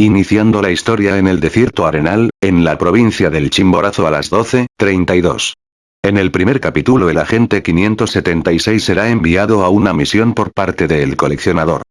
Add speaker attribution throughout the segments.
Speaker 1: Iniciando la historia en el desierto arenal, en la provincia del Chimborazo a las 12.32. En el primer capítulo el agente 576 será enviado a una misión por parte del coleccionador.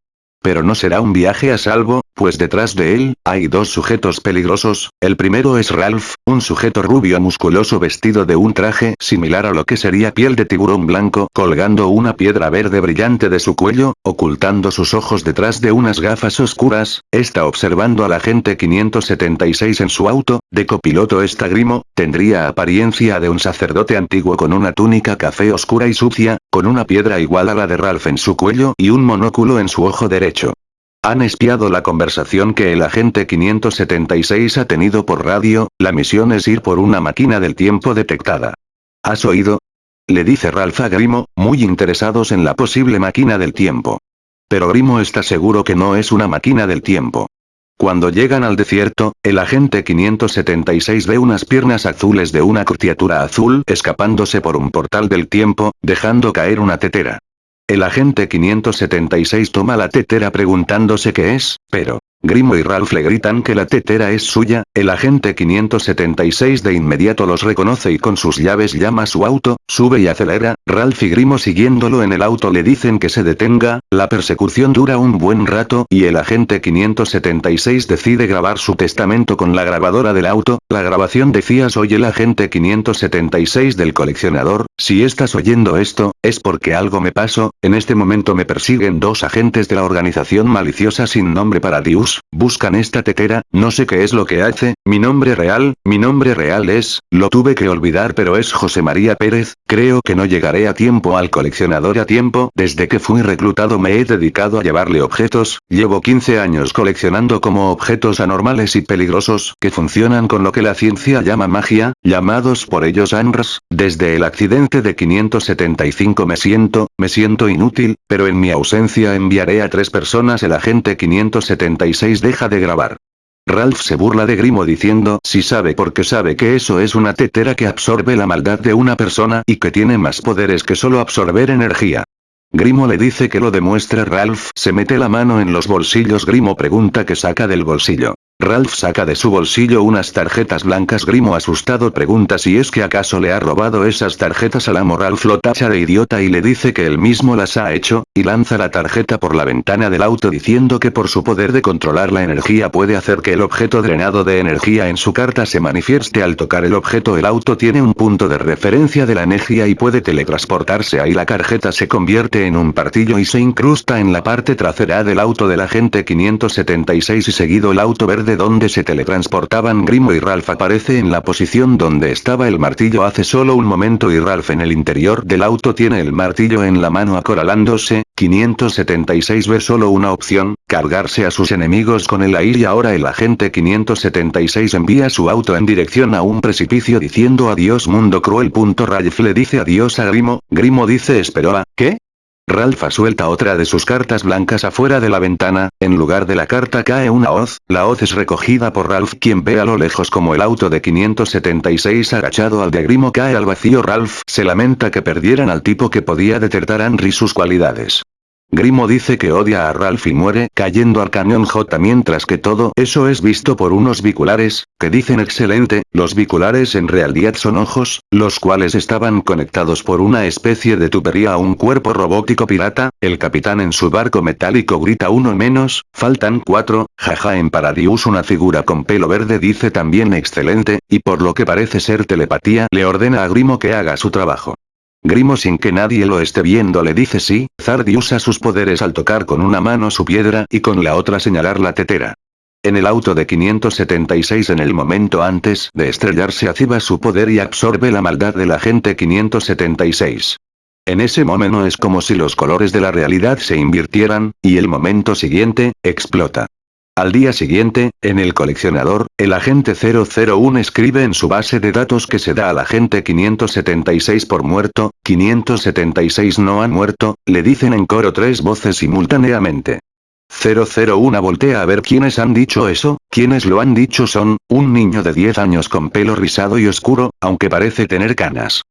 Speaker 1: Pero no será un viaje a salvo, pues detrás de él, hay dos sujetos peligrosos, el primero es Ralph, un sujeto rubio musculoso vestido de un traje similar a lo que sería piel de tiburón blanco colgando una piedra verde brillante de su cuello, ocultando sus ojos detrás de unas gafas oscuras, está observando al agente 576 en su auto, de copiloto está Grimo, tendría apariencia de un sacerdote antiguo con una túnica café oscura y sucia, con una piedra igual a la de Ralph en su cuello y un monóculo en su ojo derecho. Han espiado la conversación que el agente 576 ha tenido por radio, la misión es ir por una máquina del tiempo detectada. ¿Has oído? Le dice Ralph a Grimo, muy interesados en la posible máquina del tiempo. Pero Grimo está seguro que no es una máquina del tiempo. Cuando llegan al desierto, el agente 576 ve unas piernas azules de una criatura azul escapándose por un portal del tiempo, dejando caer una tetera. El agente 576 toma la tetera preguntándose qué es, pero, Grimo y Ralph le gritan que la tetera es suya, el agente 576 de inmediato los reconoce y con sus llaves llama su auto, sube y acelera, Ralph y Grimo siguiéndolo en el auto le dicen que se detenga, la persecución dura un buen rato y el agente 576 decide grabar su testamento con la grabadora del auto, la grabación decía soy el agente 576 del coleccionador, si estás oyendo esto, es porque algo me pasó, en este momento me persiguen dos agentes de la organización maliciosa sin nombre para Dios buscan esta tetera, no sé qué es lo que mi nombre real, mi nombre real es, lo tuve que olvidar pero es José María Pérez, creo que no llegaré a tiempo al coleccionador a tiempo, desde que fui reclutado me he dedicado a llevarle objetos, llevo 15 años coleccionando como objetos anormales y peligrosos, que funcionan con lo que la ciencia llama magia, llamados por ellos ANRS, desde el accidente de 575 me siento, me siento inútil, pero en mi ausencia enviaré a tres personas el agente 576 deja de grabar. Ralph se burla de Grimo diciendo si sabe porque sabe que eso es una tetera que absorbe la maldad de una persona y que tiene más poderes que solo absorber energía. Grimo le dice que lo demuestre Ralph se mete la mano en los bolsillos Grimo pregunta que saca del bolsillo. Ralph saca de su bolsillo unas tarjetas blancas Grimo asustado pregunta si es que acaso le ha robado esas tarjetas a la moral lo tacha de idiota y le dice que él mismo las ha hecho, y lanza la tarjeta por la ventana del auto diciendo que por su poder de controlar la energía puede hacer que el objeto drenado de energía en su carta se manifieste. Al tocar el objeto el auto tiene un punto de referencia de la energía y puede teletransportarse. Ahí la tarjeta se convierte en un partillo y se incrusta en la parte trasera del auto del agente 576 y seguido el auto verde de donde se teletransportaban Grimo y Ralph aparece en la posición donde estaba el martillo hace solo un momento y Ralph en el interior del auto tiene el martillo en la mano acorralándose, 576 ve solo una opción, cargarse a sus enemigos con el aire y ahora el agente 576 envía su auto en dirección a un precipicio diciendo adiós mundo cruel. Ralph le dice adiós a Grimo, Grimo dice esperó a, ¿qué? Ralph suelta otra de sus cartas blancas afuera de la ventana, en lugar de la carta cae una hoz, la hoz es recogida por Ralph quien ve a lo lejos como el auto de 576 agachado al de Grimo cae al vacío Ralph se lamenta que perdieran al tipo que podía detectar a Henry sus cualidades. Grimo dice que odia a Ralph y muere cayendo al cañón J mientras que todo eso es visto por unos biculares, que dicen excelente, los biculares en realidad son ojos, los cuales estaban conectados por una especie de tubería a un cuerpo robótico pirata, el capitán en su barco metálico grita uno menos, faltan cuatro, jaja en Paradius una figura con pelo verde dice también excelente, y por lo que parece ser telepatía le ordena a Grimo que haga su trabajo. Grimo sin que nadie lo esté viendo le dice sí, Zardi usa sus poderes al tocar con una mano su piedra y con la otra señalar la tetera. En el auto de 576 en el momento antes de estrellarse activa su poder y absorbe la maldad del agente 576. En ese momento es como si los colores de la realidad se invirtieran, y el momento siguiente, explota. Al día siguiente, en el coleccionador, el agente 001 escribe en su base de datos que se da al agente 576 por muerto, 576 no han muerto, le dicen en coro tres voces simultáneamente. 001 voltea a ver quiénes han dicho eso, quienes lo han dicho son, un niño de 10 años con pelo rizado y oscuro, aunque parece tener canas.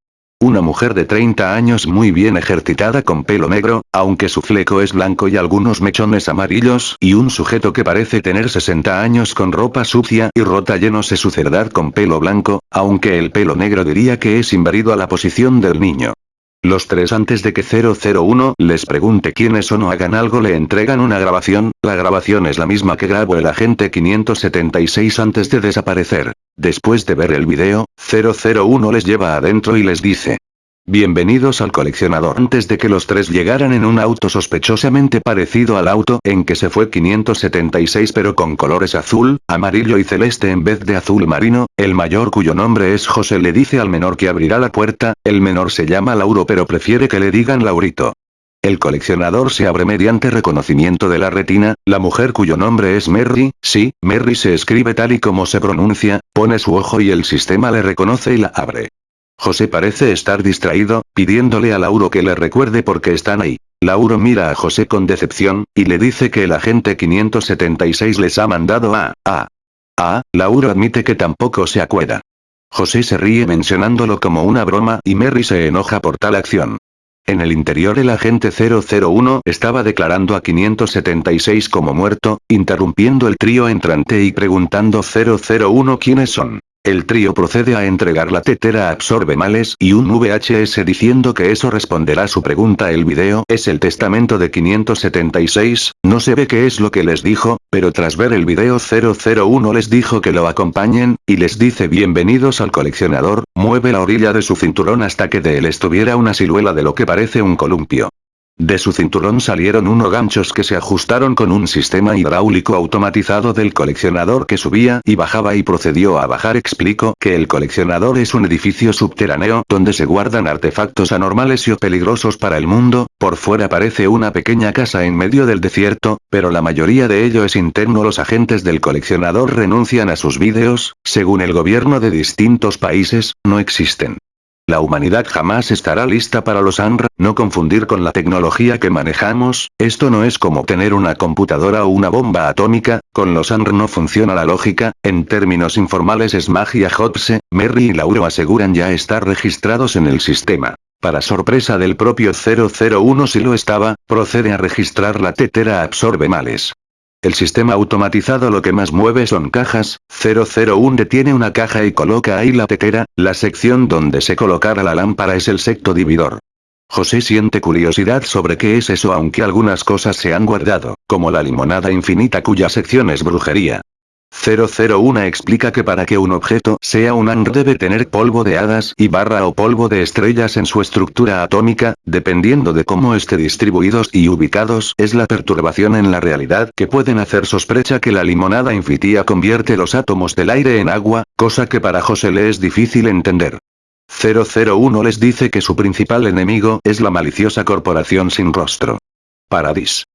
Speaker 1: Una mujer de 30 años muy bien ejercitada con pelo negro, aunque su fleco es blanco y algunos mechones amarillos, y un sujeto que parece tener 60 años con ropa sucia y rota llenos de suciedad con pelo blanco, aunque el pelo negro diría que es invadido a la posición del niño. Los tres antes de que 001 les pregunte quiénes son o hagan algo le entregan una grabación, la grabación es la misma que grabó el agente 576 antes de desaparecer. Después de ver el video, 001 les lleva adentro y les dice. Bienvenidos al coleccionador. Antes de que los tres llegaran en un auto sospechosamente parecido al auto en que se fue 576 pero con colores azul, amarillo y celeste en vez de azul marino, el mayor cuyo nombre es José le dice al menor que abrirá la puerta, el menor se llama Lauro pero prefiere que le digan Laurito. El coleccionador se abre mediante reconocimiento de la retina, la mujer cuyo nombre es Merry, sí, Merry se escribe tal y como se pronuncia, pone su ojo y el sistema le reconoce y la abre. José parece estar distraído, pidiéndole a Lauro que le recuerde por qué están ahí. Lauro mira a José con decepción, y le dice que el agente 576 les ha mandado a, a. A, Lauro admite que tampoco se acuerda. José se ríe mencionándolo como una broma y Mary se enoja por tal acción. En el interior el agente 001 estaba declarando a 576 como muerto, interrumpiendo el trío entrante y preguntando 001 quiénes son. El trío procede a entregar la tetera absorbe males y un VHS diciendo que eso responderá su pregunta el video es el testamento de 576, no se ve qué es lo que les dijo, pero tras ver el video 001 les dijo que lo acompañen, y les dice bienvenidos al coleccionador, mueve la orilla de su cinturón hasta que de él estuviera una siluela de lo que parece un columpio. De su cinturón salieron unos ganchos que se ajustaron con un sistema hidráulico automatizado del coleccionador que subía y bajaba y procedió a bajar. Explico que el coleccionador es un edificio subterráneo donde se guardan artefactos anormales y o peligrosos para el mundo, por fuera parece una pequeña casa en medio del desierto, pero la mayoría de ello es interno. Los agentes del coleccionador renuncian a sus vídeos, según el gobierno de distintos países, no existen. La humanidad jamás estará lista para los ANR, no confundir con la tecnología que manejamos, esto no es como tener una computadora o una bomba atómica, con los ANR no funciona la lógica, en términos informales es magia Hotse, Merry y Lauro aseguran ya estar registrados en el sistema. Para sorpresa del propio 001 si lo estaba, procede a registrar la tetera absorbe males. El sistema automatizado lo que más mueve son cajas, 001 detiene una caja y coloca ahí la tetera, la sección donde se colocará la lámpara es el secto dividor. José siente curiosidad sobre qué es eso aunque algunas cosas se han guardado, como la limonada infinita cuya sección es brujería. 001 explica que para que un objeto sea un ANR debe tener polvo de hadas y barra o polvo de estrellas en su estructura atómica, dependiendo de cómo esté distribuidos y ubicados es la perturbación en la realidad que pueden hacer sospecha que la limonada infinita convierte los átomos del aire en agua, cosa que para José le es difícil entender. 001 les dice que su principal enemigo es la maliciosa corporación sin rostro. Paradis.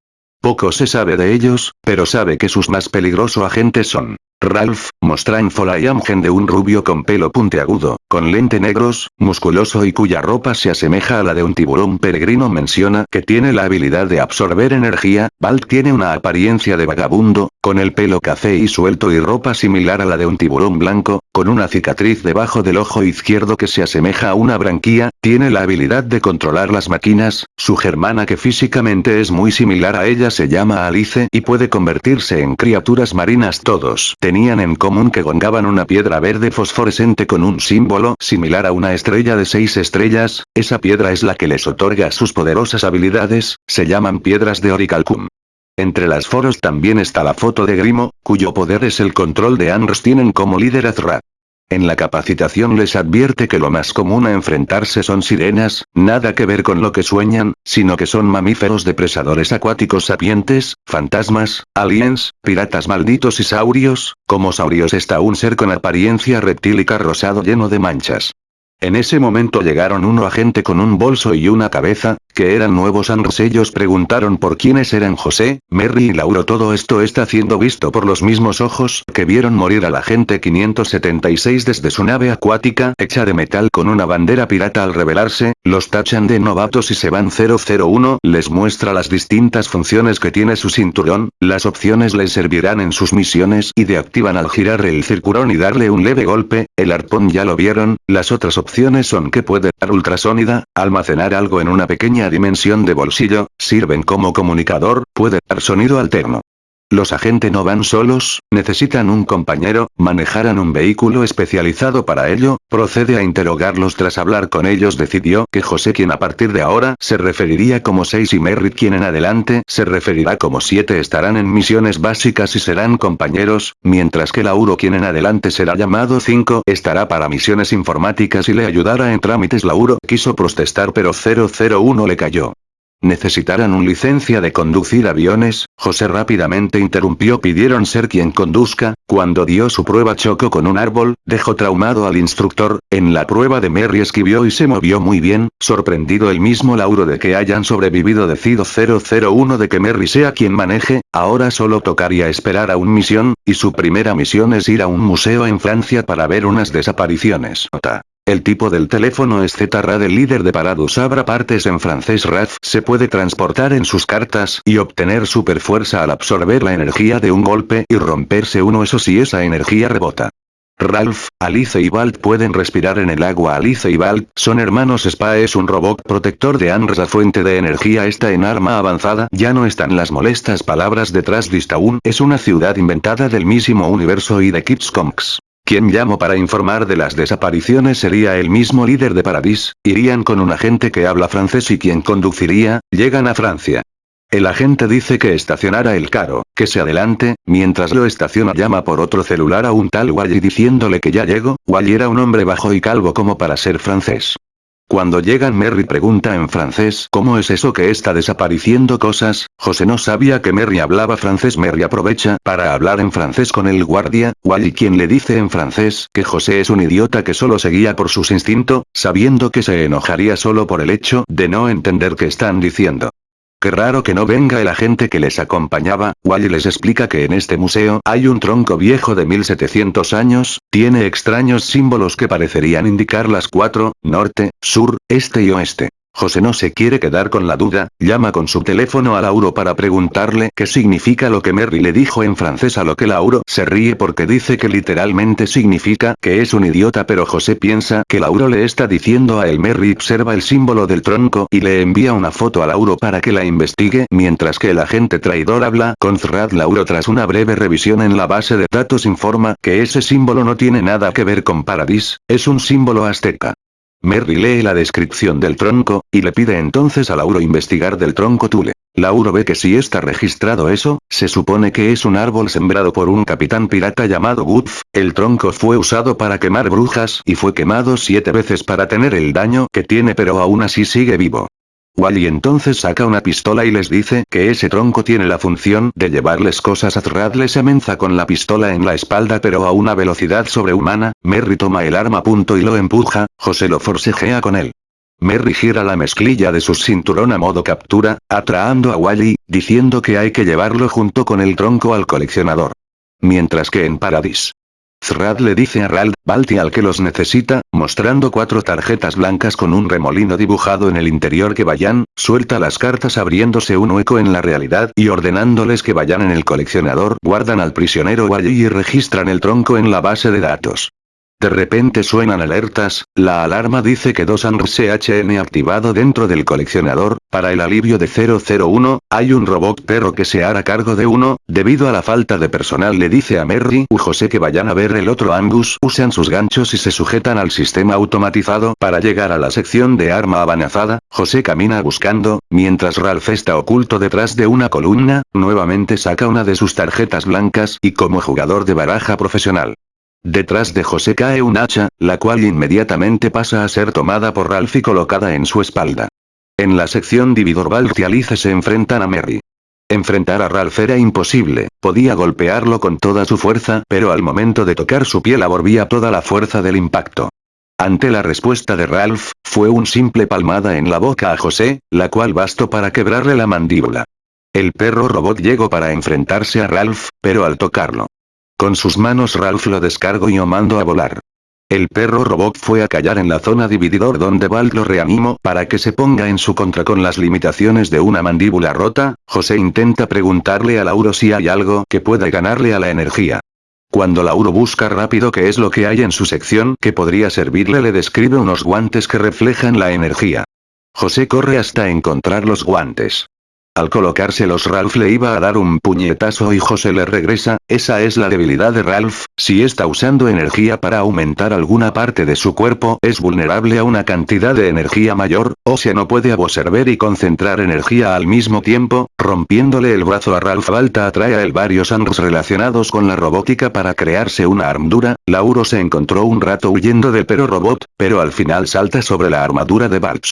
Speaker 1: Poco se sabe de ellos, pero sabe que sus más peligrosos agentes son Ralph, Mostranfola y Amgen de un rubio con pelo puntiagudo, con lente negros, musculoso y cuya ropa se asemeja a la de un tiburón peregrino menciona que tiene la habilidad de absorber energía, Balt tiene una apariencia de vagabundo, con el pelo café y suelto y ropa similar a la de un tiburón blanco, con una cicatriz debajo del ojo izquierdo que se asemeja a una branquia, tiene la habilidad de controlar las máquinas, su germana que físicamente es muy similar a ella se llama Alice y puede convertirse en criaturas marinas todos tenían en común que gongaban una piedra verde fosforescente con un símbolo similar a una estrella de seis estrellas, esa piedra es la que les otorga sus poderosas habilidades, se llaman piedras de Oricalcum. Entre las foros también está la foto de Grimo, cuyo poder es el control de Anrs tienen como líder Azra. En la capacitación les advierte que lo más común a enfrentarse son sirenas, nada que ver con lo que sueñan, sino que son mamíferos depresadores acuáticos sapientes, fantasmas, aliens, piratas malditos y saurios, como saurios está un ser con apariencia reptílica rosado lleno de manchas. En ese momento llegaron uno agente con un bolso y una cabeza, que eran nuevos Anrs ellos preguntaron por quiénes eran José, Merry y Lauro. Todo esto está siendo visto por los mismos ojos que vieron morir al agente 576 desde su nave acuática hecha de metal con una bandera pirata. Al revelarse, los tachan de novatos y se van 001 les muestra las distintas funciones que tiene su cinturón, las opciones les servirán en sus misiones y de activan al girar el circulón y darle un leve golpe, el arpón ya lo vieron, las otras opciones son que puede dar ultrasónida, almacenar algo en una pequeña dimensión de bolsillo, sirven como comunicador, puede dar sonido alterno. Los agentes no van solos, necesitan un compañero, manejarán un vehículo especializado para ello, procede a interrogarlos tras hablar con ellos decidió que José quien a partir de ahora se referiría como 6 y Merritt quien en adelante se referirá como 7 estarán en misiones básicas y serán compañeros, mientras que Lauro quien en adelante será llamado 5 estará para misiones informáticas y le ayudará en trámites. Lauro quiso protestar pero 001 le cayó necesitarán un licencia de conducir aviones, José rápidamente interrumpió pidieron ser quien conduzca, cuando dio su prueba chocó con un árbol, dejó traumado al instructor, en la prueba de Merry esquivió y se movió muy bien, sorprendido el mismo Lauro de que hayan sobrevivido decido 001 de que Merry sea quien maneje, ahora solo tocaría esperar a un misión, y su primera misión es ir a un museo en Francia para ver unas desapariciones. El tipo del teléfono es Z-Rad el líder de Paradus abra partes en francés Raf se puede transportar en sus cartas y obtener super fuerza al absorber la energía de un golpe y romperse uno. Eso si esa energía rebota. Ralph, Alice y Balt pueden respirar en el agua. Alice y Balt son hermanos. Spa es un robot protector de Anra fuente de energía. Está en arma avanzada. Ya no están las molestas palabras detrás Distaun es una ciudad inventada del mismo universo y de Kids Comics. Quien llamó para informar de las desapariciones sería el mismo líder de Paradis, irían con un agente que habla francés y quien conduciría, llegan a Francia. El agente dice que estacionara el carro, que se adelante, mientras lo estaciona llama por otro celular a un tal Wally diciéndole que ya llegó, Wally era un hombre bajo y calvo como para ser francés. Cuando llegan Merry pregunta en francés ¿Cómo es eso que está desapareciendo cosas? José no sabía que Merry hablaba francés Merry aprovecha para hablar en francés con el guardia, Wally quien le dice en francés que José es un idiota que solo seguía por sus instintos, sabiendo que se enojaría solo por el hecho de no entender qué están diciendo. Qué raro que no venga el agente que les acompañaba, Wally les explica que en este museo hay un tronco viejo de 1700 años, tiene extraños símbolos que parecerían indicar las cuatro, norte, sur, este y oeste. José no se quiere quedar con la duda, llama con su teléfono a Lauro para preguntarle qué significa lo que Merry le dijo en francés a lo que Lauro se ríe porque dice que literalmente significa que es un idiota pero José piensa que Lauro le está diciendo a él Merry observa el símbolo del tronco y le envía una foto a Lauro para que la investigue mientras que el agente traidor habla con Zrad Lauro tras una breve revisión en la base de datos informa que ese símbolo no tiene nada que ver con Paradis, es un símbolo azteca. Merry lee la descripción del tronco, y le pide entonces a Lauro investigar del tronco Tule. Lauro ve que si está registrado eso, se supone que es un árbol sembrado por un capitán pirata llamado Guth, el tronco fue usado para quemar brujas y fue quemado siete veces para tener el daño que tiene pero aún así sigue vivo. Wally entonces saca una pistola y les dice que ese tronco tiene la función de llevarles cosas a Thrad les amenaza con la pistola en la espalda pero a una velocidad sobrehumana, Merry toma el arma punto y lo empuja, José lo forcejea con él. Merry gira la mezclilla de su cinturón a modo captura, atraando a Wally, diciendo que hay que llevarlo junto con el tronco al coleccionador. Mientras que en Paradis, Zrad le dice a Rald, Balti al que los necesita, mostrando cuatro tarjetas blancas con un remolino dibujado en el interior que vayan, suelta las cartas abriéndose un hueco en la realidad y ordenándoles que vayan en el coleccionador, guardan al prisionero allí y registran el tronco en la base de datos. De repente suenan alertas, la alarma dice que dos CHN activado dentro del coleccionador, para el alivio de 001, hay un robot perro que se hará cargo de uno, debido a la falta de personal le dice a Merry u José que vayan a ver el otro Angus, usan sus ganchos y se sujetan al sistema automatizado para llegar a la sección de arma avanzada, José camina buscando, mientras Ralph está oculto detrás de una columna, nuevamente saca una de sus tarjetas blancas y como jugador de baraja profesional. Detrás de José cae un hacha, la cual inmediatamente pasa a ser tomada por Ralph y colocada en su espalda. En la sección Dividor Balt y Alice se enfrentan a Merry. Enfrentar a Ralph era imposible, podía golpearlo con toda su fuerza, pero al momento de tocar su piel absorbía toda la fuerza del impacto. Ante la respuesta de Ralph, fue un simple palmada en la boca a José, la cual bastó para quebrarle la mandíbula. El perro robot llegó para enfrentarse a Ralph, pero al tocarlo, Con sus manos Ralph lo descargó y lo mando a volar. El perro robot fue a callar en la zona divididor donde Val lo reanimó para que se ponga en su contra con las limitaciones de una mandíbula rota, José intenta preguntarle a Lauro si hay algo que pueda ganarle a la energía. Cuando Lauro busca rápido qué es lo que hay en su sección que podría servirle le describe unos guantes que reflejan la energía. José corre hasta encontrar los guantes. Al colocárselos Ralph le iba a dar un puñetazo y José le regresa, esa es la debilidad de Ralph, si está usando energía para aumentar alguna parte de su cuerpo es vulnerable a una cantidad de energía mayor, o sea no puede absorber y concentrar energía al mismo tiempo, rompiéndole el brazo a Ralph Balta atrae a él varios angros relacionados con la robótica para crearse una armadura, Lauro se encontró un rato huyendo del perro robot, pero al final salta sobre la armadura de Balch.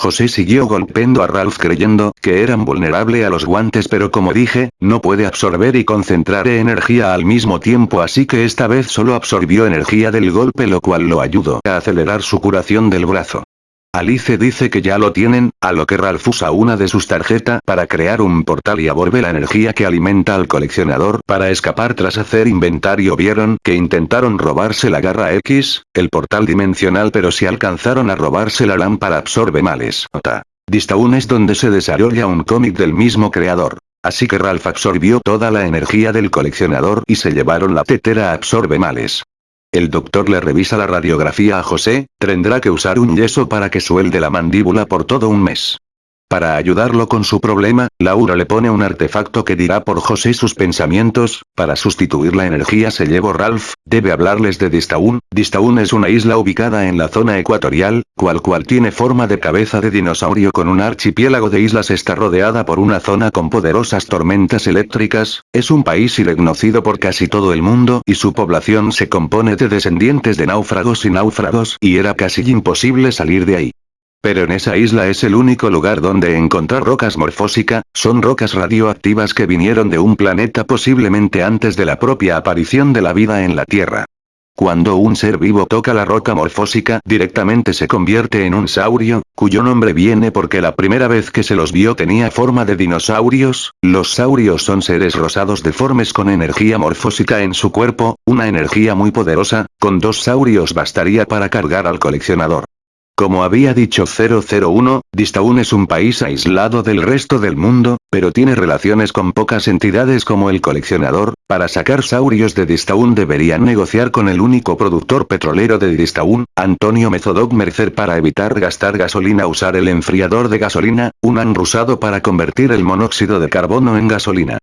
Speaker 1: José siguió golpeando a Ralph creyendo que eran vulnerable a los guantes pero como dije, no puede absorber y concentrar energía al mismo tiempo así que esta vez solo absorbió energía del golpe lo cual lo ayudó a acelerar su curación del brazo. Alice dice que ya lo tienen, a lo que Ralph usa una de sus tarjetas para crear un portal y absorbe la energía que alimenta al coleccionador para escapar tras hacer inventario vieron que intentaron robarse la garra X, el portal dimensional pero si alcanzaron a robarse la lámpara absorbe males. Distaun es donde se desarrolla un cómic del mismo creador. Así que Ralph absorbió toda la energía del coleccionador y se llevaron la tetera absorbe males. El doctor le revisa la radiografía a José, tendrá que usar un yeso para que suelde la mandíbula por todo un mes. Para ayudarlo con su problema, Laura le pone un artefacto que dirá por José sus pensamientos, para sustituir la energía se llevó Ralph, debe hablarles de Distaun, Distaun es una isla ubicada en la zona ecuatorial, cual cual tiene forma de cabeza de dinosaurio con un archipiélago de islas está rodeada por una zona con poderosas tormentas eléctricas, es un país irreconocido por casi todo el mundo y su población se compone de descendientes de náufragos y náufragos y era casi imposible salir de ahí. Pero en esa isla es el único lugar donde encontrar rocas morfósica, son rocas radioactivas que vinieron de un planeta posiblemente antes de la propia aparición de la vida en la Tierra. Cuando un ser vivo toca la roca morfósica directamente se convierte en un saurio, cuyo nombre viene porque la primera vez que se los vio tenía forma de dinosaurios, los saurios son seres rosados deformes con energía morfósica en su cuerpo, una energía muy poderosa, con dos saurios bastaría para cargar al coleccionador. Como había dicho 001, Distaun es un país aislado del resto del mundo, pero tiene relaciones con pocas entidades como el coleccionador, para sacar saurios de Distaun deberían negociar con el único productor petrolero de Distaun, Antonio Mezodog Mercer para evitar gastar gasolina usar el enfriador de gasolina, un usado para convertir el monóxido de carbono en gasolina.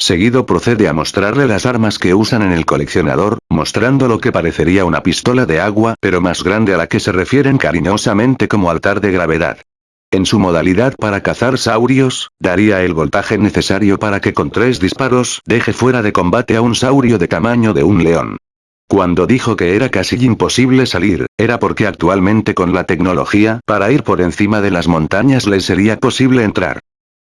Speaker 1: Seguido procede a mostrarle las armas que usan en el coleccionador, mostrando lo que parecería una pistola de agua pero más grande a la que se refieren cariñosamente como altar de gravedad. En su modalidad para cazar saurios, daría el voltaje necesario para que con tres disparos deje fuera de combate a un saurio de tamaño de un león. Cuando dijo que era casi imposible salir, era porque actualmente con la tecnología para ir por encima de las montañas les sería posible entrar.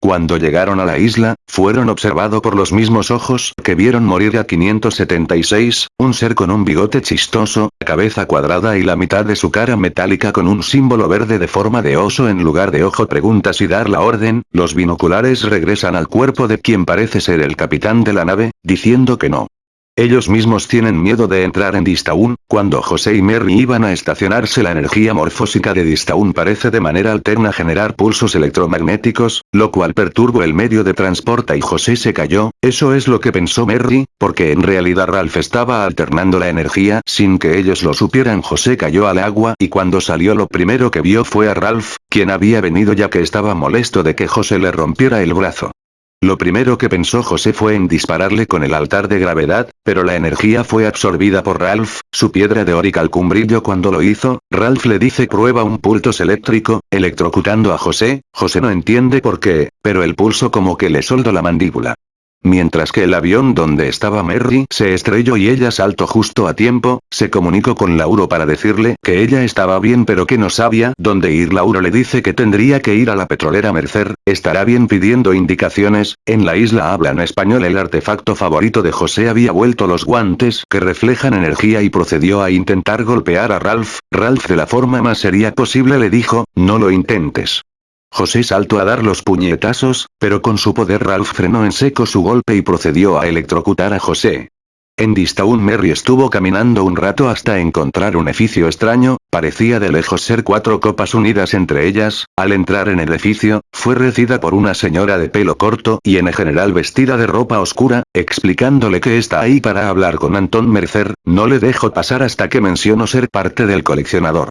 Speaker 1: Cuando llegaron a la isla, fueron observados por los mismos ojos que vieron morir a 576, un ser con un bigote chistoso, cabeza cuadrada y la mitad de su cara metálica con un símbolo verde de forma de oso en lugar de ojo pregunta si dar la orden, los binoculares regresan al cuerpo de quien parece ser el capitán de la nave, diciendo que no. Ellos mismos tienen miedo de entrar en Distaun, cuando José y Mary iban a estacionarse la energía morfósica de Distaun parece de manera alterna generar pulsos electromagnéticos, lo cual perturbó el medio de transporte y José se cayó, eso es lo que pensó Mary, porque en realidad Ralph estaba alternando la energía sin que ellos lo supieran José cayó al agua y cuando salió lo primero que vio fue a Ralph, quien había venido ya que estaba molesto de que José le rompiera el brazo. Lo primero que pensó José fue en dispararle con el altar de gravedad, pero la energía fue absorbida por Ralph, su piedra de Orical un brillo cuando lo hizo, Ralph le dice prueba un pulso eléctrico, electrocutando a José, José no entiende por qué, pero el pulso como que le soldó la mandíbula. Mientras que el avión donde estaba Mary se estrelló y ella saltó justo a tiempo, se comunicó con Lauro para decirle que ella estaba bien pero que no sabía dónde ir. Lauro le dice que tendría que ir a la petrolera Mercer, estará bien pidiendo indicaciones, en la isla hablan español el artefacto favorito de José había vuelto los guantes que reflejan energía y procedió a intentar golpear a Ralph, Ralph de la forma más seria posible le dijo, no lo intentes. José saltó a dar los puñetazos, pero con su poder Ralph frenó en seco su golpe y procedió a electrocutar a José. En Distaun Merry estuvo caminando un rato hasta encontrar un edificio extraño, parecía de lejos ser cuatro copas unidas entre ellas, al entrar en el edificio, fue recida por una señora de pelo corto y en general vestida de ropa oscura, explicándole que está ahí para hablar con Anton Mercer, no le dejo pasar hasta que menciono ser parte del coleccionador.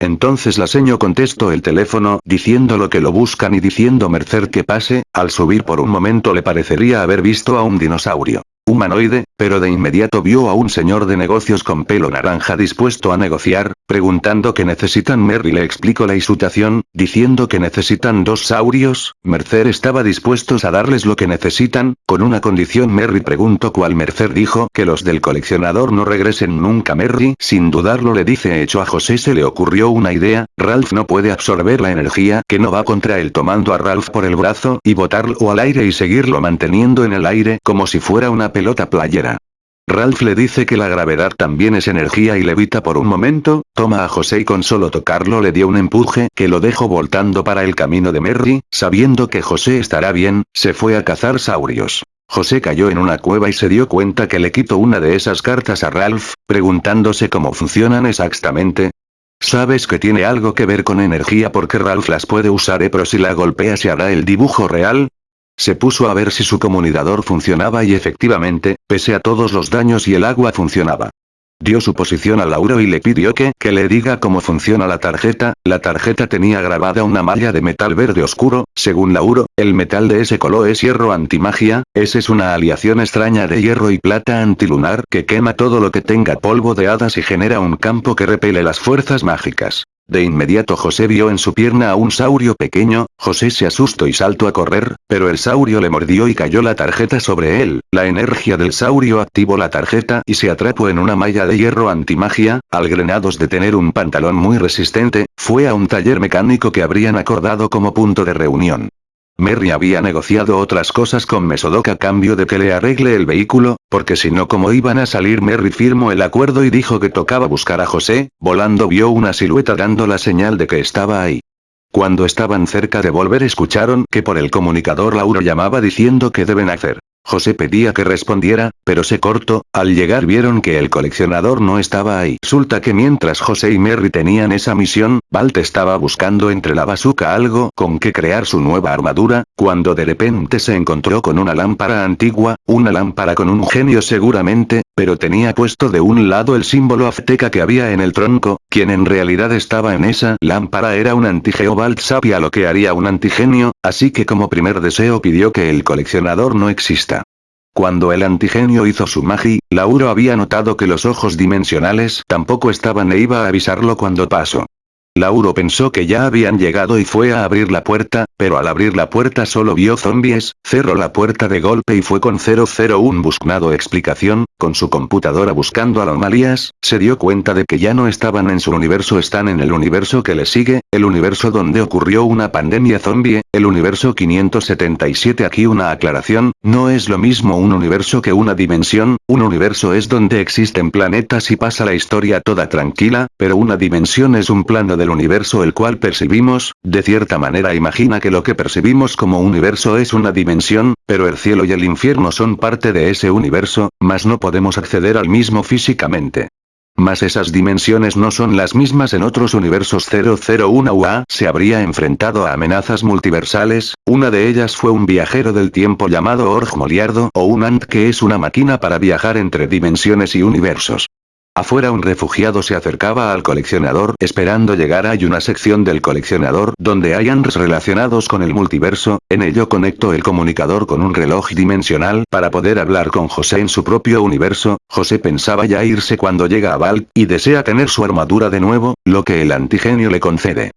Speaker 1: Entonces la seño contestó el teléfono, diciendo lo que lo buscan y diciendo Mercer que pase, al subir por un momento le parecería haber visto a un dinosaurio humanoide, pero de inmediato vio a un señor de negocios con pelo naranja dispuesto a negociar, preguntando qué necesitan. Merry le explicó la situación, diciendo que necesitan dos saurios, Mercer estaba dispuestos a darles lo que necesitan, con una condición. Merry preguntó cuál. Mercer dijo que los del coleccionador no regresen nunca. Merry sin dudarlo le dice hecho a José se le ocurrió una idea, Ralph no puede absorber la energía que no va contra él tomando a Ralph por el brazo y botarlo al aire y seguirlo manteniendo en el aire como si fuera una pelota playera. Ralph le dice que la gravedad también es energía y levita por un momento, toma a José y con solo tocarlo le dio un empuje que lo dejó voltando para el camino de Merry, sabiendo que José estará bien, se fue a cazar saurios. José cayó en una cueva y se dio cuenta que le quitó una de esas cartas a Ralph, preguntándose cómo funcionan exactamente. Sabes que tiene algo que ver con energía porque Ralph las puede usar eh pero si la golpea se hará el dibujo real, se puso a ver si su comunicador funcionaba y efectivamente, pese a todos los daños y el agua funcionaba. Dio su posición a Lauro y le pidió que, que le diga cómo funciona la tarjeta, la tarjeta tenía grabada una malla de metal verde oscuro, según Lauro, el metal de ese color es hierro antimagia, esa es una aliación extraña de hierro y plata antilunar que quema todo lo que tenga polvo de hadas y genera un campo que repele las fuerzas mágicas. De inmediato José vio en su pierna a un saurio pequeño, José se asustó y saltó a correr, pero el saurio le mordió y cayó la tarjeta sobre él, la energía del saurio activó la tarjeta y se atrapó en una malla de hierro antimagia, al grenados de tener un pantalón muy resistente, fue a un taller mecánico que habrían acordado como punto de reunión. Merry había negociado otras cosas con Mesodok a cambio de que le arregle el vehículo, porque si no como iban a salir Merry firmó el acuerdo y dijo que tocaba buscar a José, volando vio una silueta dando la señal de que estaba ahí. Cuando estaban cerca de volver escucharon que por el comunicador Lauro llamaba diciendo que deben hacer. José pedía que respondiera, pero se cortó, al llegar vieron que el coleccionador no estaba ahí. Resulta que mientras José y Merry tenían esa misión, Balt estaba buscando entre la bazuca algo con que crear su nueva armadura, cuando de repente se encontró con una lámpara antigua, una lámpara con un genio seguramente, pero tenía puesto de un lado el símbolo azteca que había en el tronco, quien en realidad estaba en esa lámpara era un antigeo Balt sabía lo que haría un antigenio, así que como primer deseo pidió que el coleccionador no exista. Cuando el antigenio hizo su magia, Lauro había notado que los ojos dimensionales tampoco estaban e iba a avisarlo cuando pasó. Lauro pensó que ya habían llegado y fue a abrir la puerta, pero al abrir la puerta solo vio zombies, cerró la puerta de golpe y fue con 001 buscando explicación, con su computadora buscando anomalías, se dio cuenta de que ya no estaban en su universo están en el universo que le sigue, el universo donde ocurrió una pandemia zombie, el universo 577 aquí una aclaración, no es lo mismo un universo que una dimensión, un universo es donde existen planetas y pasa la historia toda tranquila, pero una dimensión es un plano del universo el cual percibimos, de cierta manera imagina que lo que percibimos como universo es una dimensión, pero el cielo y el infierno son parte de ese universo, mas no podemos acceder al mismo físicamente. Mas esas dimensiones no son las mismas en otros universos 001 UA se habría enfrentado a amenazas multiversales, una de ellas fue un viajero del tiempo llamado Org Moliardo o un Ant que es una máquina para viajar entre dimensiones y universos. Afuera un refugiado se acercaba al coleccionador esperando llegar hay una sección del coleccionador donde hay ANRs relacionados con el multiverso, en ello conectó el comunicador con un reloj dimensional para poder hablar con José en su propio universo, José pensaba ya irse cuando llega a Val, y desea tener su armadura de nuevo, lo que el antigenio le concede.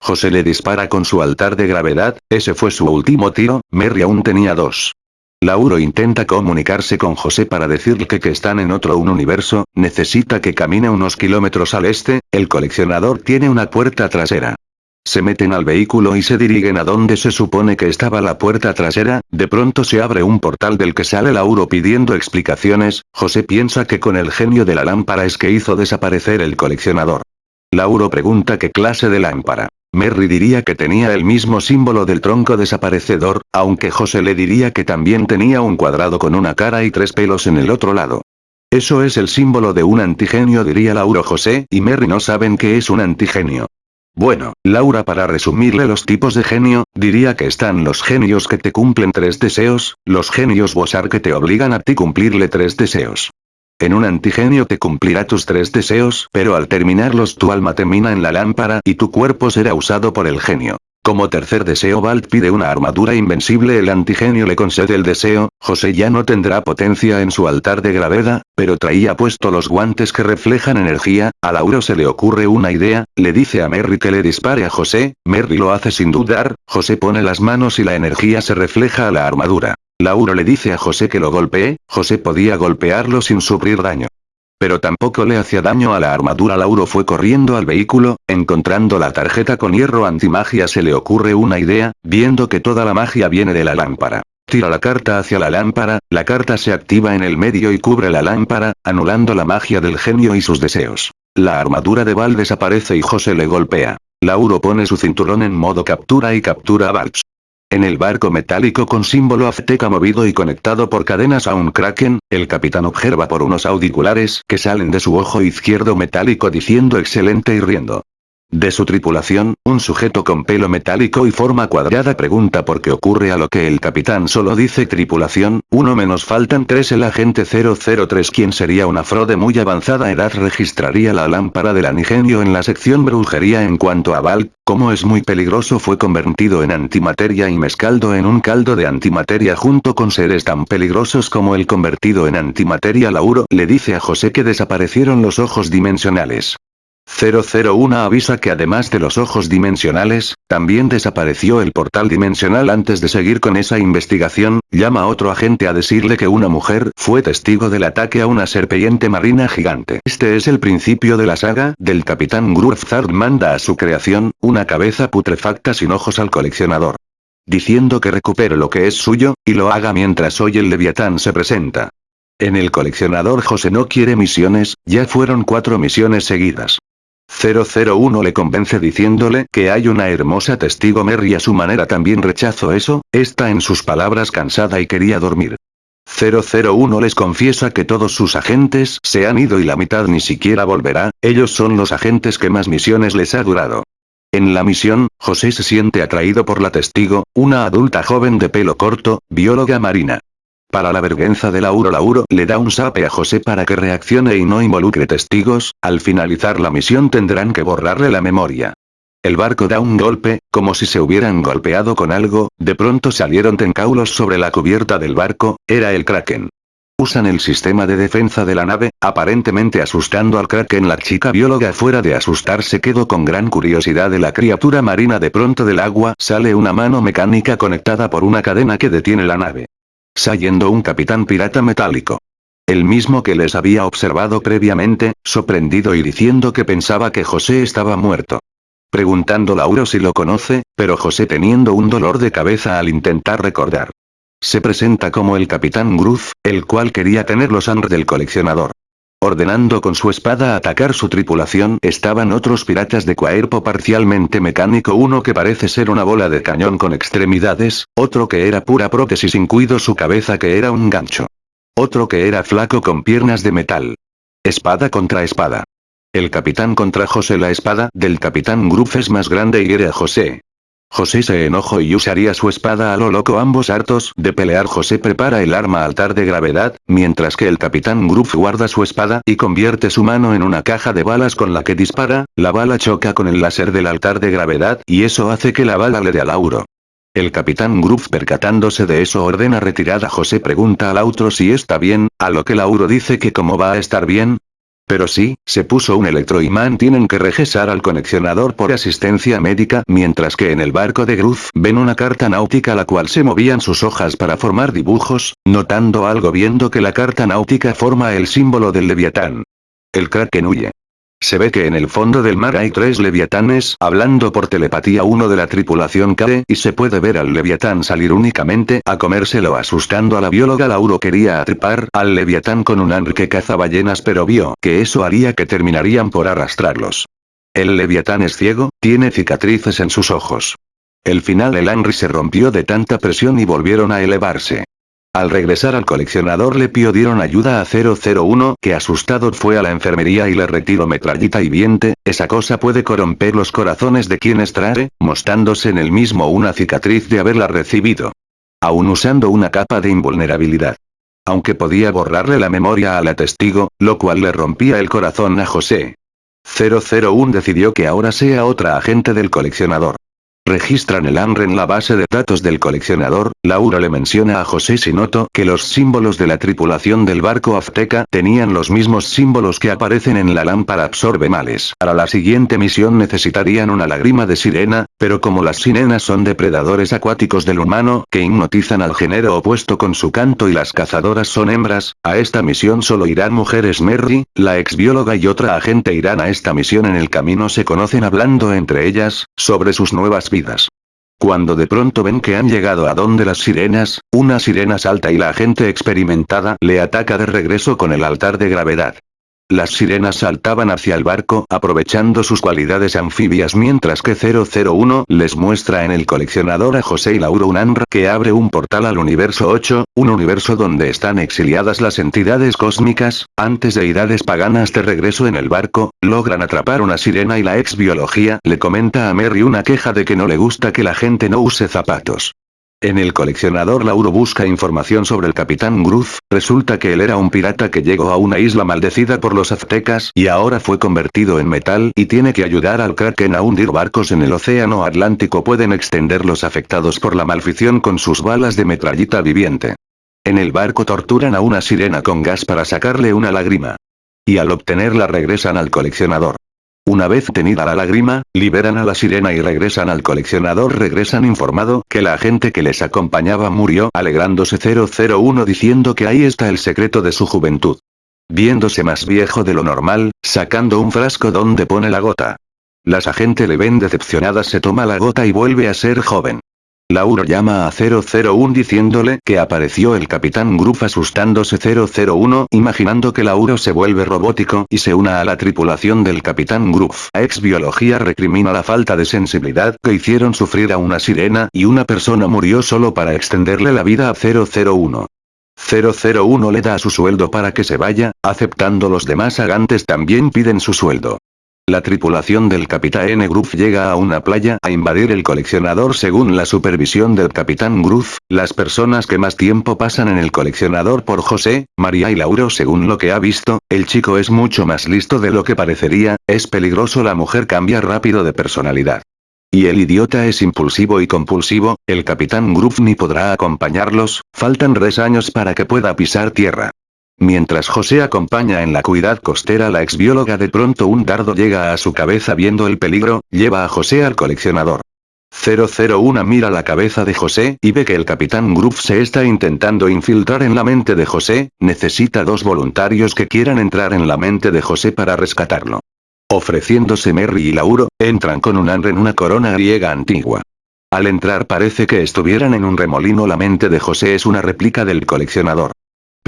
Speaker 1: José le dispara con su altar de gravedad, ese fue su último tiro, Merry aún tenía dos. Lauro intenta comunicarse con José para decirle que, que están en otro un universo, necesita que camine unos kilómetros al este, el coleccionador tiene una puerta trasera. Se meten al vehículo y se dirigen a donde se supone que estaba la puerta trasera, de pronto se abre un portal del que sale Lauro pidiendo explicaciones, José piensa que con el genio de la lámpara es que hizo desaparecer el coleccionador. Lauro pregunta qué clase de lámpara. Merry diría que tenía el mismo símbolo del tronco desaparecedor, aunque José le diría que también tenía un cuadrado con una cara y tres pelos en el otro lado. Eso es el símbolo de un antigenio diría Lauro José y Merry no saben qué es un antigenio. Bueno, Laura para resumirle los tipos de genio, diría que están los genios que te cumplen tres deseos, los genios Bosar que te obligan a ti cumplirle tres deseos. En un antigenio te cumplirá tus tres deseos, pero al terminarlos tu alma termina en la lámpara y tu cuerpo será usado por el genio. Como tercer deseo Balt pide una armadura invencible. El antigenio le concede el deseo, José ya no tendrá potencia en su altar de gravedad, pero traía puesto los guantes que reflejan energía, a Lauro se le ocurre una idea, le dice a Merry que le dispare a José, Merry lo hace sin dudar, José pone las manos y la energía se refleja a la armadura. Lauro le dice a José que lo golpee, José podía golpearlo sin sufrir daño. Pero tampoco le hacía daño a la armadura. Lauro fue corriendo al vehículo, encontrando la tarjeta con hierro antimagia se le ocurre una idea, viendo que toda la magia viene de la lámpara. Tira la carta hacia la lámpara, la carta se activa en el medio y cubre la lámpara, anulando la magia del genio y sus deseos. La armadura de Val desaparece y José le golpea. Lauro pone su cinturón en modo captura y captura a Valch. En el barco metálico con símbolo azteca movido y conectado por cadenas a un kraken, el capitán observa por unos auriculares que salen de su ojo izquierdo metálico diciendo excelente y riendo. De su tripulación, un sujeto con pelo metálico y forma cuadrada pregunta por qué ocurre a lo que el capitán solo dice tripulación, uno menos faltan tres el agente 003 quien sería una afro de muy avanzada edad registraría la lámpara del anigenio en la sección brujería en cuanto a Val, como es muy peligroso fue convertido en antimateria y mezcaldo en un caldo de antimateria junto con seres tan peligrosos como el convertido en antimateria Lauro le dice a José que desaparecieron los ojos dimensionales. 001 avisa que además de los ojos dimensionales, también desapareció el portal dimensional antes de seguir con esa investigación, llama a otro agente a decirle que una mujer fue testigo del ataque a una serpiente marina gigante. Este es el principio de la saga del capitán Grufzard manda a su creación, una cabeza putrefacta sin ojos al coleccionador. Diciendo que recupere lo que es suyo, y lo haga mientras hoy el Leviatán se presenta. En el coleccionador José no quiere misiones, ya fueron cuatro misiones seguidas. 001 le convence diciéndole que hay una hermosa testigo Merry a su manera también rechazo eso, está en sus palabras cansada y quería dormir. 001 les confiesa que todos sus agentes se han ido y la mitad ni siquiera volverá, ellos son los agentes que más misiones les ha durado. En la misión, José se siente atraído por la testigo, una adulta joven de pelo corto, bióloga marina. Para la vergüenza de Lauro Lauro le da un sape a José para que reaccione y no involucre testigos, al finalizar la misión tendrán que borrarle la memoria. El barco da un golpe, como si se hubieran golpeado con algo, de pronto salieron tencaulos sobre la cubierta del barco, era el Kraken. Usan el sistema de defensa de la nave, aparentemente asustando al Kraken. La chica bióloga fuera de asustarse quedó con gran curiosidad de la criatura marina. De pronto del agua sale una mano mecánica conectada por una cadena que detiene la nave saliendo un capitán pirata metálico. El mismo que les había observado previamente, sorprendido y diciendo que pensaba que José estaba muerto. Preguntando Lauro si lo conoce, pero José teniendo un dolor de cabeza al intentar recordar. Se presenta como el capitán Gruz, el cual quería tener los sangre del coleccionador. Ordenando con su espada atacar su tripulación estaban otros piratas de cuerpo parcialmente mecánico uno que parece ser una bola de cañón con extremidades, otro que era pura prótesis incluido su cabeza que era un gancho. Otro que era flaco con piernas de metal. Espada contra espada. El capitán contra José la espada del capitán Gruff es más grande y hiere a José, José se enojó y usaría su espada a lo loco ambos hartos de pelear. José prepara el arma altar de gravedad, mientras que el capitán Gruff guarda su espada y convierte su mano en una caja de balas con la que dispara, la bala choca con el láser del altar de gravedad y eso hace que la bala le dé a Lauro. El capitán Gruff percatándose de eso ordena retirada José. Pregunta al Lautro si está bien, a lo que Lauro dice que cómo va a estar bien, pero sí, se puso un electroimán tienen que regresar al conexionador por asistencia médica mientras que en el barco de Gruz ven una carta náutica la cual se movían sus hojas para formar dibujos, notando algo viendo que la carta náutica forma el símbolo del leviatán. El kraken huye. Se ve que en el fondo del mar hay tres leviatanes hablando por telepatía uno de la tripulación cae y se puede ver al leviatán salir únicamente a comérselo asustando a la bióloga Lauro quería atripar al leviatán con un anri que caza ballenas pero vio que eso haría que terminarían por arrastrarlos. El leviatán es ciego, tiene cicatrices en sus ojos. El final el Henry se rompió de tanta presión y volvieron a elevarse. Al regresar al coleccionador le pidieron ayuda a 001 que asustado fue a la enfermería y le retiró metrallita y viente, esa cosa puede corromper los corazones de quienes trae, mostrándose en el mismo una cicatriz de haberla recibido. Aún usando una capa de invulnerabilidad. Aunque podía borrarle la memoria a la testigo, lo cual le rompía el corazón a José. 001 decidió que ahora sea otra agente del coleccionador. Registran el ANR en la base de datos del coleccionador, Laura le menciona a José Sinoto que los símbolos de la tripulación del barco azteca tenían los mismos símbolos que aparecen en la lámpara absorbe males. Para la siguiente misión necesitarían una lágrima de sirena, pero como las sirenas son depredadores acuáticos del humano que hipnotizan al género opuesto con su canto y las cazadoras son hembras, a esta misión solo irán mujeres Merry, la ex bióloga y otra agente irán a esta misión en el camino se conocen hablando entre ellas, sobre sus nuevas vidas cuando de pronto ven que han llegado a donde las sirenas, una sirena salta y la agente experimentada le ataca de regreso con el altar de gravedad. Las sirenas saltaban hacia el barco aprovechando sus cualidades anfibias mientras que 001 les muestra en el coleccionador a José y Lauro Unanra que abre un portal al universo 8, un universo donde están exiliadas las entidades cósmicas, antes de deidades paganas de regreso en el barco, logran atrapar una sirena y la ex biología le comenta a Mary una queja de que no le gusta que la gente no use zapatos. En el coleccionador Lauro busca información sobre el capitán Gruz, resulta que él era un pirata que llegó a una isla maldecida por los aztecas y ahora fue convertido en metal y tiene que ayudar al Kraken a hundir barcos en el océano Atlántico pueden extender los afectados por la malfición con sus balas de metrallita viviente. En el barco torturan a una sirena con gas para sacarle una lágrima. Y al obtenerla regresan al coleccionador. Una vez tenida la lágrima, liberan a la sirena y regresan al coleccionador regresan informado que la agente que les acompañaba murió alegrándose 001 diciendo que ahí está el secreto de su juventud. Viéndose más viejo de lo normal, sacando un frasco donde pone la gota. Las agentes le ven decepcionadas se toma la gota y vuelve a ser joven. Lauro llama a 001 diciéndole que apareció el Capitán Gruff asustándose 001 imaginando que Lauro se vuelve robótico y se una a la tripulación del Capitán. A ex biología recrimina la falta de sensibilidad que hicieron sufrir a una sirena y una persona murió solo para extenderle la vida a 001. 001 le da su sueldo para que se vaya, aceptando los demás agantes también piden su sueldo. La tripulación del Capitán Gruff llega a una playa a invadir el coleccionador según la supervisión del Capitán Gruff, las personas que más tiempo pasan en el coleccionador por José, María y Lauro según lo que ha visto, el chico es mucho más listo de lo que parecería, es peligroso la mujer cambia rápido de personalidad. Y el idiota es impulsivo y compulsivo, el Capitán Gruff ni podrá acompañarlos, faltan tres años para que pueda pisar tierra. Mientras José acompaña en la cuidad costera la exbióloga de pronto un dardo llega a su cabeza viendo el peligro, lleva a José al coleccionador. 001 mira la cabeza de José y ve que el capitán Gruff se está intentando infiltrar en la mente de José, necesita dos voluntarios que quieran entrar en la mente de José para rescatarlo. Ofreciéndose Merry y Lauro, entran con un anre en una corona griega antigua. Al entrar parece que estuvieran en un remolino la mente de José es una réplica del coleccionador.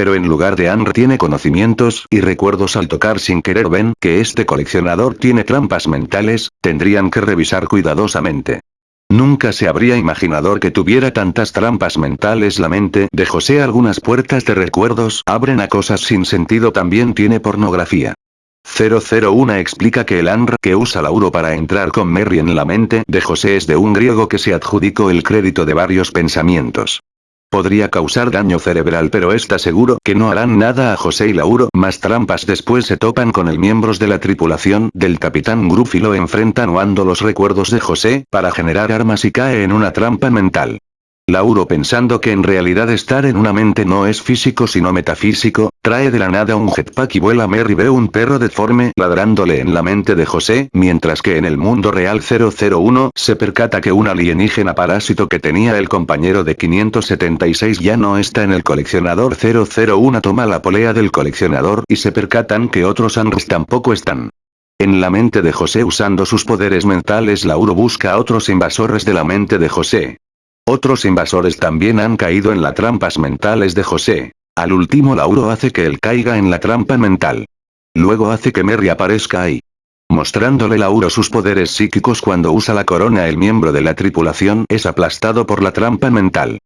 Speaker 1: Pero en lugar de Anr tiene conocimientos y recuerdos al tocar sin querer ven que este coleccionador tiene trampas mentales, tendrían que revisar cuidadosamente. Nunca se habría imaginado que tuviera tantas trampas mentales la mente de José algunas puertas de recuerdos abren a cosas sin sentido también tiene pornografía. 001 explica que el ANR que usa Lauro para entrar con Mary en la mente de José es de un griego que se adjudicó el crédito de varios pensamientos. Podría causar daño cerebral pero está seguro que no harán nada a José y Lauro. Más trampas después se topan con el miembros de la tripulación del Capitán Gruff y lo enfrentan uando los recuerdos de José para generar armas y cae en una trampa mental. Lauro pensando que en realidad estar en una mente no es físico sino metafísico, trae de la nada un jetpack y vuela Mary ve un perro deforme ladrándole en la mente de José, mientras que en el mundo real 001 se percata que un alienígena parásito que tenía el compañero de 576 ya no está en el coleccionador 001 toma la polea del coleccionador y se percatan que otros Anris tampoco están. En la mente de José usando sus poderes mentales Lauro busca a otros invasores de la mente de José. Otros invasores también han caído en las trampas mentales de José. Al último Lauro hace que él caiga en la trampa mental. Luego hace que Merry aparezca ahí. Mostrándole Lauro sus poderes psíquicos cuando usa la corona el miembro de la tripulación es aplastado por la trampa mental.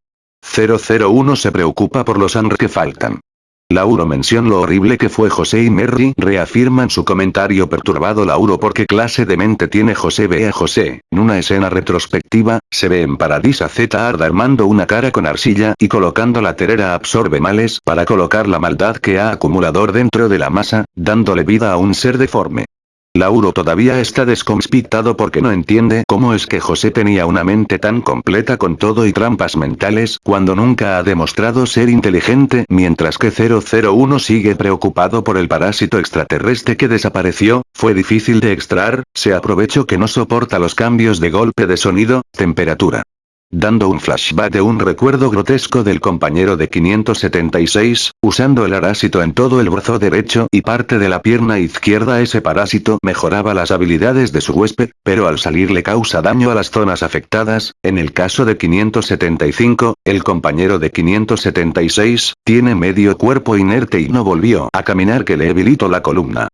Speaker 1: 001 se preocupa por los ANR que faltan. Lauro menciona lo horrible que fue José y Merry reafirman su comentario perturbado Lauro porque clase de mente tiene José ve a José, en una escena retrospectiva, se ve en Paradisa Z Arda armando una cara con arcilla y colocando la terera absorbe males para colocar la maldad que ha acumulador dentro de la masa, dándole vida a un ser deforme. Lauro todavía está desconspitado porque no entiende cómo es que José tenía una mente tan completa con todo y trampas mentales cuando nunca ha demostrado ser inteligente mientras que 001 sigue preocupado por el parásito extraterrestre que desapareció, fue difícil de extraer, se aprovechó que no soporta los cambios de golpe de sonido, temperatura dando un flashback de un recuerdo grotesco del compañero de 576, usando el arásito en todo el brazo derecho y parte de la pierna izquierda ese parásito mejoraba las habilidades de su huésped, pero al salir le causa daño a las zonas afectadas, en el caso de 575, el compañero de 576, tiene medio cuerpo inerte y no volvió a caminar que le debilitó la columna.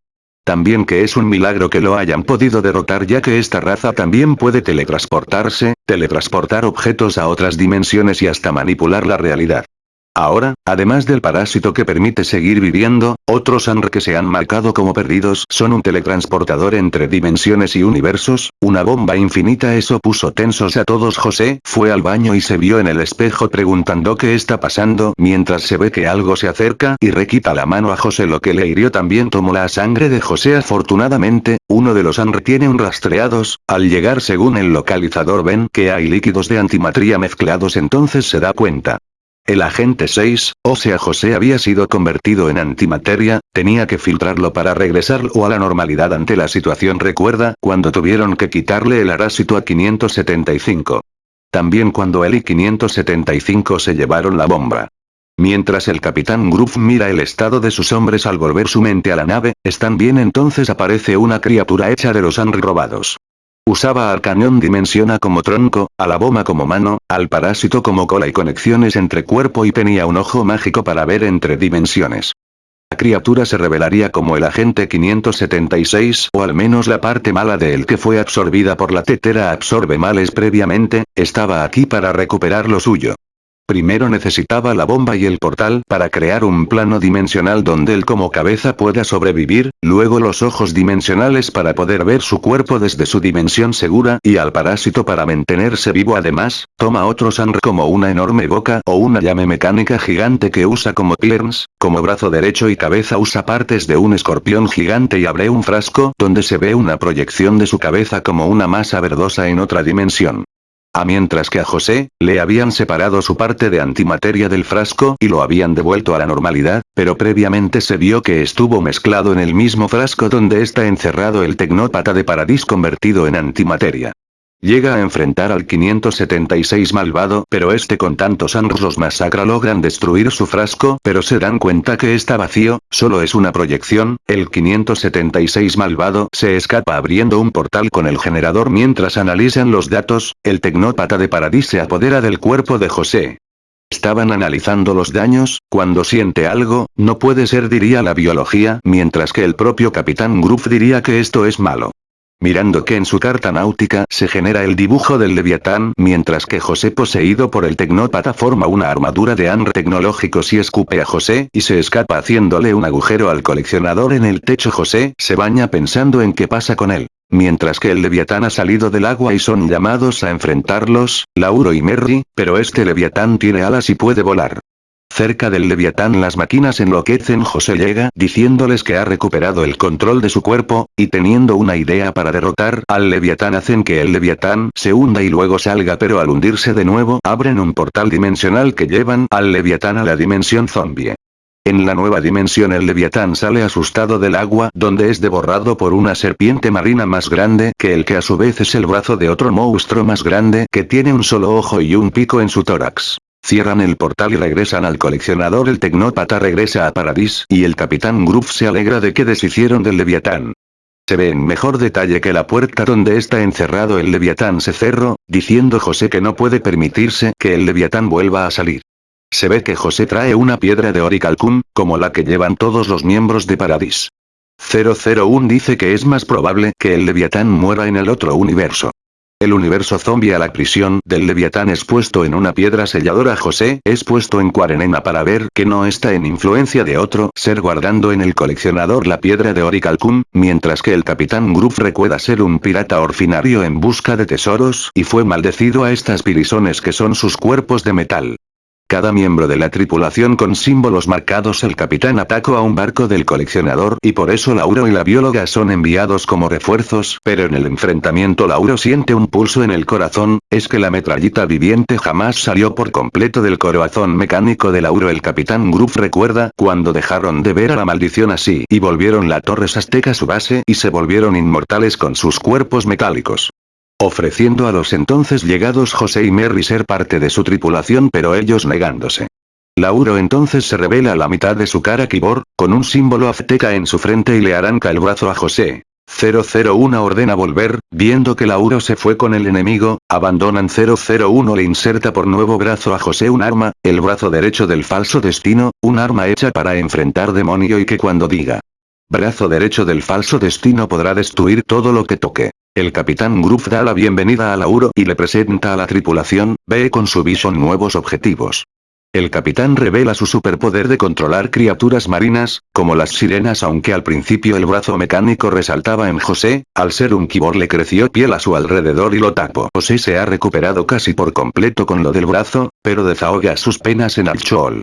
Speaker 1: También que es un milagro que lo hayan podido derrotar ya que esta raza también puede teletransportarse, teletransportar objetos a otras dimensiones y hasta manipular la realidad. Ahora, además del parásito que permite seguir viviendo, otros ANR que se han marcado como perdidos son un teletransportador entre dimensiones y universos, una bomba infinita eso puso tensos a todos José fue al baño y se vio en el espejo preguntando qué está pasando mientras se ve que algo se acerca y requita la mano a José lo que le hirió también tomó la sangre de José afortunadamente, uno de los ANR tiene un rastreados, al llegar según el localizador ven que hay líquidos de antimatría mezclados entonces se da cuenta. El agente 6, o sea José había sido convertido en antimateria, tenía que filtrarlo para regresarlo a la normalidad ante la situación recuerda cuando tuvieron que quitarle el arásito a 575. También cuando él y 575 se llevaron la bomba. Mientras el capitán Groove mira el estado de sus hombres al volver su mente a la nave, están bien entonces aparece una criatura hecha de los han robados. Usaba al cañón dimensiona como tronco, a la bomba como mano, al parásito como cola y conexiones entre cuerpo y tenía un ojo mágico para ver entre dimensiones. La criatura se revelaría como el agente 576 o al menos la parte mala de él que fue absorbida por la tetera absorbe males previamente, estaba aquí para recuperar lo suyo. Primero necesitaba la bomba y el portal para crear un plano dimensional donde él como cabeza pueda sobrevivir, luego los ojos dimensionales para poder ver su cuerpo desde su dimensión segura y al parásito para mantenerse vivo además, toma otro sangre como una enorme boca o una llame mecánica gigante que usa como pierns, como brazo derecho y cabeza usa partes de un escorpión gigante y abre un frasco donde se ve una proyección de su cabeza como una masa verdosa en otra dimensión. A mientras que a José, le habían separado su parte de antimateria del frasco y lo habían devuelto a la normalidad, pero previamente se vio que estuvo mezclado en el mismo frasco donde está encerrado el tecnópata de Paradis convertido en antimateria. Llega a enfrentar al 576 malvado pero este con tantos anros los masacra logran destruir su frasco pero se dan cuenta que está vacío, solo es una proyección, el 576 malvado se escapa abriendo un portal con el generador mientras analizan los datos, el tecnópata de Paradis se apodera del cuerpo de José. Estaban analizando los daños, cuando siente algo, no puede ser diría la biología, mientras que el propio Capitán Groove diría que esto es malo. Mirando que en su carta náutica se genera el dibujo del Leviatán mientras que José poseído por el tecnópata forma una armadura de ANR tecnológicos y escupe a José y se escapa haciéndole un agujero al coleccionador en el techo José se baña pensando en qué pasa con él. Mientras que el Leviatán ha salido del agua y son llamados a enfrentarlos, Lauro y Merry, pero este Leviatán tiene alas y puede volar. Cerca del Leviatán las máquinas enloquecen José llega diciéndoles que ha recuperado el control de su cuerpo, y teniendo una idea para derrotar al Leviatán hacen que el Leviatán se hunda y luego salga pero al hundirse de nuevo abren un portal dimensional que llevan al Leviatán a la dimensión zombie. En la nueva dimensión el Leviatán sale asustado del agua donde es devorado por una serpiente marina más grande que el que a su vez es el brazo de otro monstruo más grande que tiene un solo ojo y un pico en su tórax. Cierran el portal y regresan al coleccionador el tecnópata regresa a Paradis y el capitán Groove se alegra de que deshicieron del Leviatán. Se ve en mejor detalle que la puerta donde está encerrado el Leviatán se cerró, diciendo José que no puede permitirse que el Leviatán vuelva a salir. Se ve que José trae una piedra de Oricalcum, como la que llevan todos los miembros de Paradis. 001 dice que es más probable que el Leviatán muera en el otro universo. El universo zombie a la prisión del Leviatán es puesto en una piedra selladora José es puesto en cuarentena para ver que no está en influencia de otro ser guardando en el coleccionador la piedra de Oricalcún, mientras que el Capitán Groove recuerda ser un pirata orfinario en busca de tesoros y fue maldecido a estas pirisones que son sus cuerpos de metal. Cada miembro de la tripulación con símbolos marcados el capitán atacó a un barco del coleccionador y por eso Lauro y la bióloga son enviados como refuerzos, pero en el enfrentamiento Lauro siente un pulso en el corazón, es que la metrallita viviente jamás salió por completo del corazón mecánico de Lauro. El capitán Groove recuerda cuando dejaron de ver a la maldición así y volvieron la torre azteca su base y se volvieron inmortales con sus cuerpos metálicos ofreciendo a los entonces llegados José y Mary ser parte de su tripulación pero ellos negándose. Lauro entonces se revela la mitad de su cara Kibor, con un símbolo azteca en su frente y le arranca el brazo a José. 001 ordena volver, viendo que Lauro se fue con el enemigo, abandonan 001 le inserta por nuevo brazo a José un arma, el brazo derecho del falso destino, un arma hecha para enfrentar demonio y que cuando diga. Brazo derecho del falso destino podrá destruir todo lo que toque. El capitán Groove da la bienvenida a Lauro y le presenta a la tripulación, ve con su Vision nuevos objetivos. El capitán revela su superpoder de controlar criaturas marinas, como las sirenas aunque al principio el brazo mecánico resaltaba en José, al ser un kibor le creció piel a su alrededor y lo tapó. José se ha recuperado casi por completo con lo del brazo, pero desahoga sus penas en Alchol.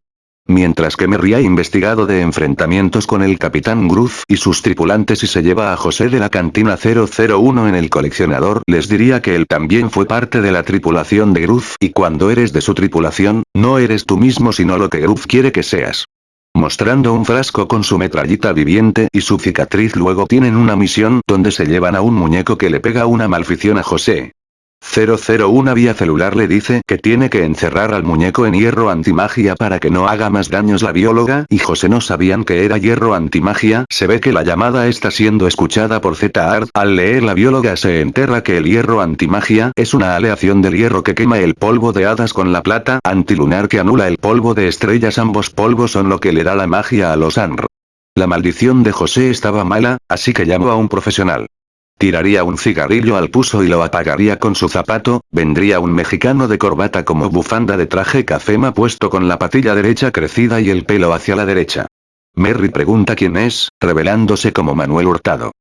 Speaker 1: Mientras que Merry ha investigado de enfrentamientos con el Capitán Groove y sus tripulantes y se lleva a José de la cantina 001 en el coleccionador, les diría que él también fue parte de la tripulación de Groove y cuando eres de su tripulación, no eres tú mismo sino lo que Groove quiere que seas. Mostrando un frasco con su metrallita viviente y su cicatriz luego tienen una misión donde se llevan a un muñeco que le pega una malfición a José. 001 vía celular le dice que tiene que encerrar al muñeco en hierro antimagia para que no haga más daños la bióloga y José no sabían que era hierro antimagia, se ve que la llamada está siendo escuchada por Z-Art, al leer la bióloga se entera que el hierro antimagia es una aleación del hierro que quema el polvo de hadas con la plata antilunar que anula el polvo de estrellas ambos polvos son lo que le da la magia a los ANR. La maldición de José estaba mala, así que llamó a un profesional. Tiraría un cigarrillo al puso y lo apagaría con su zapato, vendría un mexicano de corbata como bufanda de traje cafema puesto con la patilla derecha crecida y el pelo hacia la derecha. Merry pregunta quién es, revelándose como Manuel Hurtado.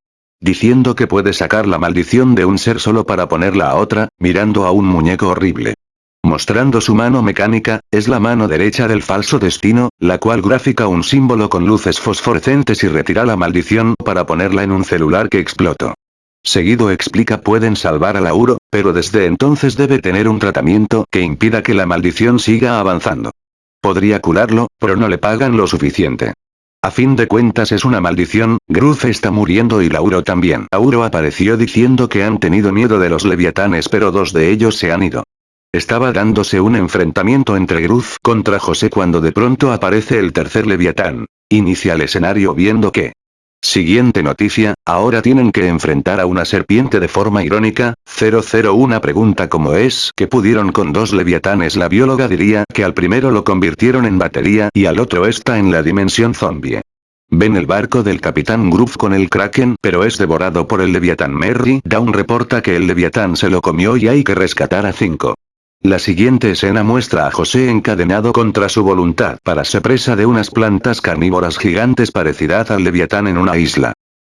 Speaker 1: Diciendo que puede sacar la maldición de un ser solo para ponerla a otra, mirando a un muñeco horrible. Mostrando su mano mecánica, es la mano derecha del falso destino, la cual gráfica un símbolo con luces fosforescentes y retira la maldición para ponerla en un celular que explotó. Seguido explica pueden salvar a Lauro, pero desde entonces debe tener un tratamiento que impida que la maldición siga avanzando. Podría curarlo, pero no le pagan lo suficiente. A fin de cuentas es una maldición, Gruz está muriendo y Lauro también. Lauro apareció diciendo que han tenido miedo de los leviatanes pero dos de ellos se han ido. Estaba dándose un enfrentamiento entre Gruz contra José cuando de pronto aparece el tercer leviatán. Inicia el escenario viendo que, Siguiente noticia, ahora tienen que enfrentar a una serpiente de forma irónica, 001 pregunta cómo es que pudieron con dos leviatanes la bióloga diría que al primero lo convirtieron en batería y al otro está en la dimensión zombie. Ven el barco del Capitán Groove con el Kraken pero es devorado por el Leviatán Merry, Down reporta que el Leviatán se lo comió y hay que rescatar a 5. La siguiente escena muestra a José encadenado contra su voluntad para ser presa de unas plantas carnívoras gigantes parecidas al leviatán en una isla.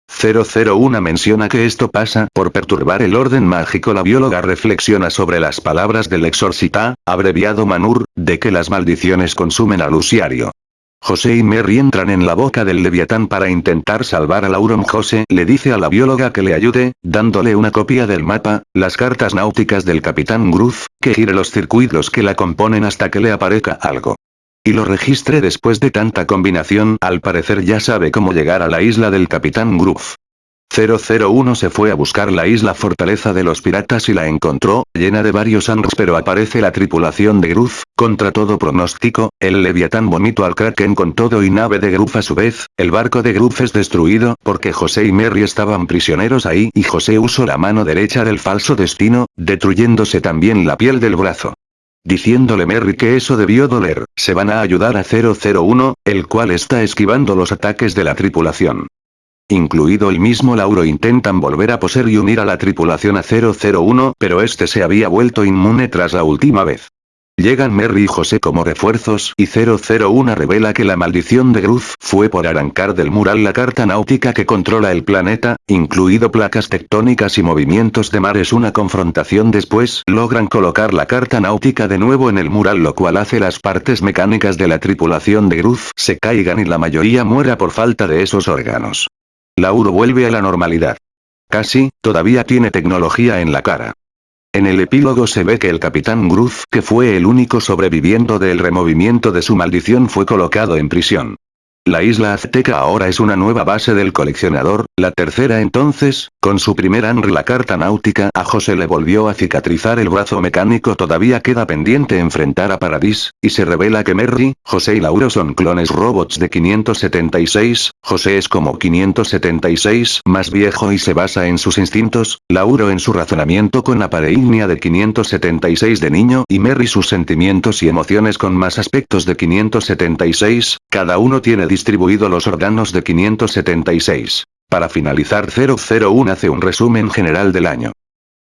Speaker 1: 001 menciona que esto pasa por perturbar el orden mágico. La bióloga reflexiona sobre las palabras del exorcita, abreviado Manur, de que las maldiciones consumen al usuario. José y Mary entran en la boca del Leviatán para intentar salvar a Lauron José le dice a la bióloga que le ayude, dándole una copia del mapa, las cartas náuticas del Capitán Groove, que gire los circuitos que la componen hasta que le aparezca algo. Y lo registre después de tanta combinación, al parecer ya sabe cómo llegar a la isla del Capitán Groove. 001 se fue a buscar la isla fortaleza de los piratas y la encontró, llena de varios ANRs pero aparece la tripulación de Gruz, contra todo pronóstico, el Leviatán bonito al Kraken con todo y nave de Gruz a su vez, el barco de Gruz es destruido porque José y Mary estaban prisioneros ahí y José usó la mano derecha del falso destino, destruyéndose también la piel del brazo. Diciéndole Merry que eso debió doler, se van a ayudar a 001, el cual está esquivando los ataques de la tripulación. Incluido el mismo Lauro intentan volver a poseer y unir a la tripulación a 001, pero este se había vuelto inmune tras la última vez. Llegan Merry y José como refuerzos y 001 revela que la maldición de Gruz fue por arrancar del mural la carta náutica que controla el planeta, incluido placas tectónicas y movimientos de mares. Una confrontación después logran colocar la carta náutica de nuevo en el mural lo cual hace las partes mecánicas de la tripulación de Gruz se caigan y la mayoría muera por falta de esos órganos. Lauro vuelve a la normalidad. Casi, todavía tiene tecnología en la cara. En el epílogo se ve que el capitán Gruz, que fue el único sobreviviendo del removimiento de su maldición fue colocado en prisión. La isla azteca ahora es una nueva base del coleccionador, la tercera entonces, con su primer ANR la carta náutica a José le volvió a cicatrizar el brazo mecánico todavía queda pendiente enfrentar a Paradis, y se revela que Merry, José y Lauro son clones robots de 576, José es como 576 más viejo y se basa en sus instintos, Lauro en su razonamiento con la pareignia de 576 de niño y Merry sus sentimientos y emociones con más aspectos de 576, cada uno tiene distribuido los órganos de 576. Para finalizar 001 hace un resumen general del año.